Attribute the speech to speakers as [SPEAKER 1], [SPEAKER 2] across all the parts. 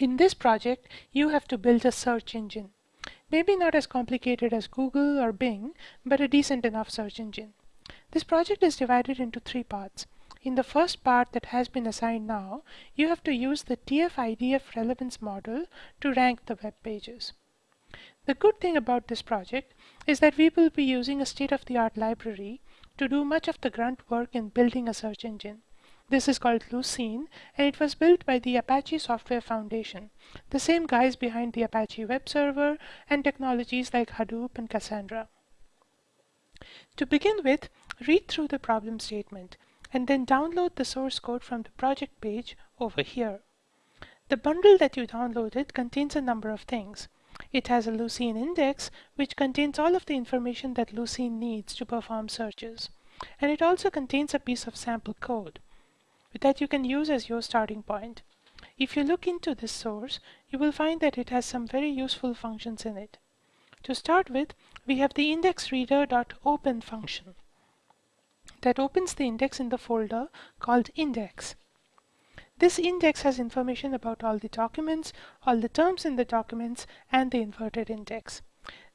[SPEAKER 1] In this project, you have to build a search engine. Maybe not as complicated as Google or Bing, but a decent enough search engine. This project is divided into three parts. In the first part that has been assigned now, you have to use the TF-IDF relevance model to rank the web pages. The good thing about this project is that we will be using a state-of-the-art library to do much of the grunt work in building a search engine. This is called Lucene, and it was built by the Apache Software Foundation, the same guys behind the Apache web server and technologies like Hadoop and Cassandra. To begin with, read through the problem statement, and then download the source code from the project page over here. The bundle that you downloaded contains a number of things. It has a Lucene index, which contains all of the information that Lucene needs to perform searches. And it also contains a piece of sample code that you can use as your starting point. If you look into this source, you will find that it has some very useful functions in it. To start with, we have the indexreader.open function that opens the index in the folder called index. This index has information about all the documents, all the terms in the documents, and the inverted index.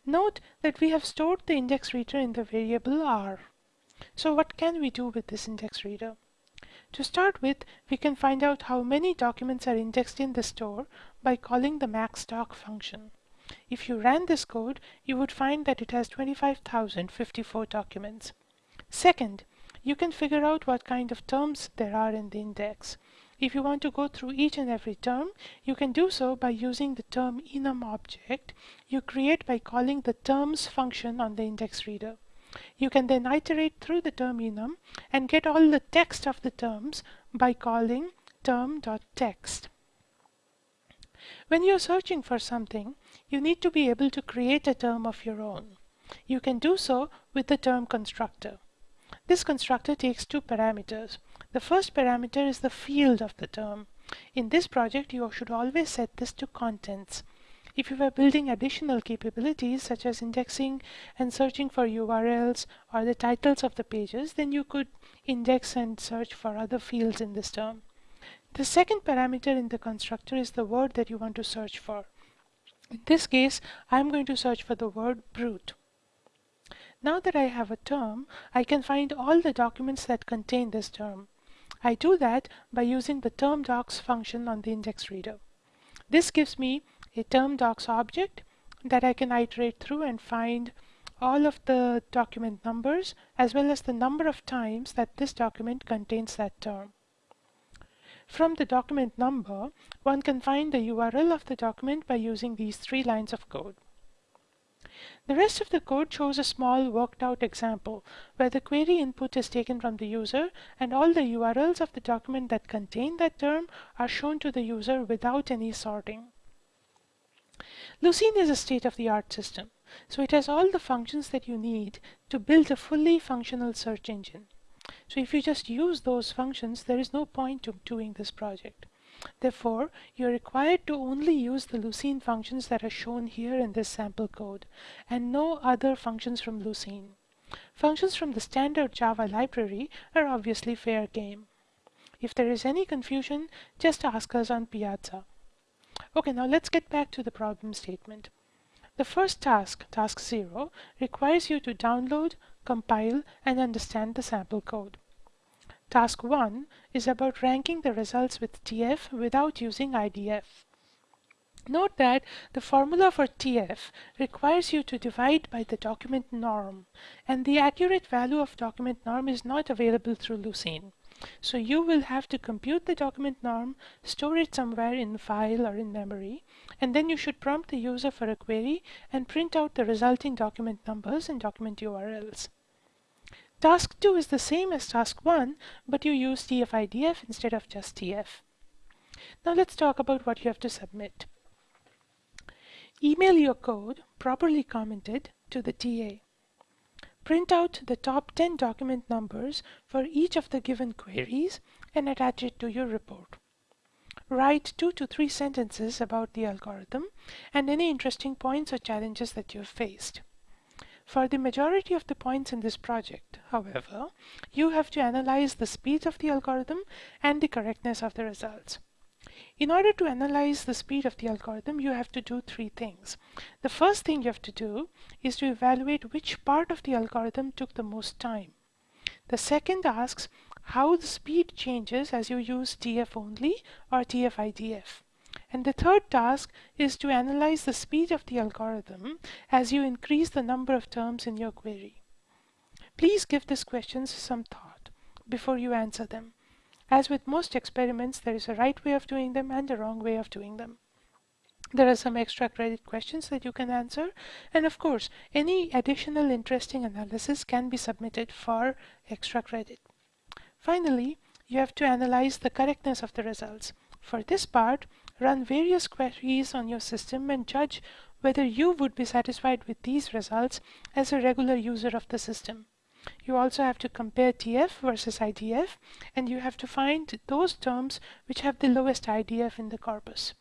[SPEAKER 1] Note that we have stored the index reader in the variable r. So what can we do with this index reader? To start with, we can find out how many documents are indexed in the store by calling the maxdoc function. If you ran this code, you would find that it has 25,054 documents. Second, you can figure out what kind of terms there are in the index. If you want to go through each and every term, you can do so by using the term enum object you create by calling the terms function on the index reader. You can then iterate through the term enum and get all the text of the terms by calling term.text. When you're searching for something, you need to be able to create a term of your own. You can do so with the term constructor. This constructor takes two parameters. The first parameter is the field of the term. In this project, you should always set this to contents. If you were building additional capabilities such as indexing and searching for URLs or the titles of the pages, then you could index and search for other fields in this term. The second parameter in the constructor is the word that you want to search for. In this case, I'm going to search for the word brute. Now that I have a term, I can find all the documents that contain this term. I do that by using the term docs function on the index reader. This gives me a term docs object that I can iterate through and find all of the document numbers as well as the number of times that this document contains that term. From the document number, one can find the URL of the document by using these three lines of code. The rest of the code shows a small worked out example where the query input is taken from the user and all the URLs of the document that contain that term are shown to the user without any sorting. Lucene is a state-of-the-art system, so it has all the functions that you need to build a fully functional search engine. So if you just use those functions, there is no point to doing this project. Therefore, you're required to only use the Lucene functions that are shown here in this sample code, and no other functions from Lucene. Functions from the standard Java library are obviously fair game. If there is any confusion, just ask us on Piazza. Okay, now let's get back to the problem statement. The first task, task 0, requires you to download, compile, and understand the sample code. Task 1 is about ranking the results with TF without using IDF. Note that the formula for TF requires you to divide by the document norm, and the accurate value of document norm is not available through Lucene. So you will have to compute the document norm, store it somewhere in file or in memory, and then you should prompt the user for a query and print out the resulting document numbers and document URLs. Task 2 is the same as task 1, but you use TF-IDF instead of just TF. Now let's talk about what you have to submit. Email your code, properly commented, to the TA. Print out the top 10 document numbers for each of the given queries and attach it to your report. Write two to three sentences about the algorithm and any interesting points or challenges that you've faced. For the majority of the points in this project, however, you have to analyze the speed of the algorithm and the correctness of the results. In order to analyze the speed of the algorithm, you have to do three things. The first thing you have to do is to evaluate which part of the algorithm took the most time. The second asks how the speed changes as you use TF only or TF-IDF. And the third task is to analyze the speed of the algorithm as you increase the number of terms in your query. Please give these questions some thought before you answer them. As with most experiments, there is a right way of doing them and a wrong way of doing them. There are some extra credit questions that you can answer. And of course, any additional interesting analysis can be submitted for extra credit. Finally, you have to analyze the correctness of the results. For this part, run various queries on your system and judge whether you would be satisfied with these results as a regular user of the system. You also have to compare TF versus IDF, and you have to find those terms which have the lowest IDF in the corpus.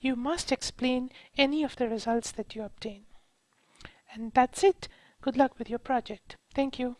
[SPEAKER 1] You must explain any of the results that you obtain. And that's it. Good luck with your project. Thank you.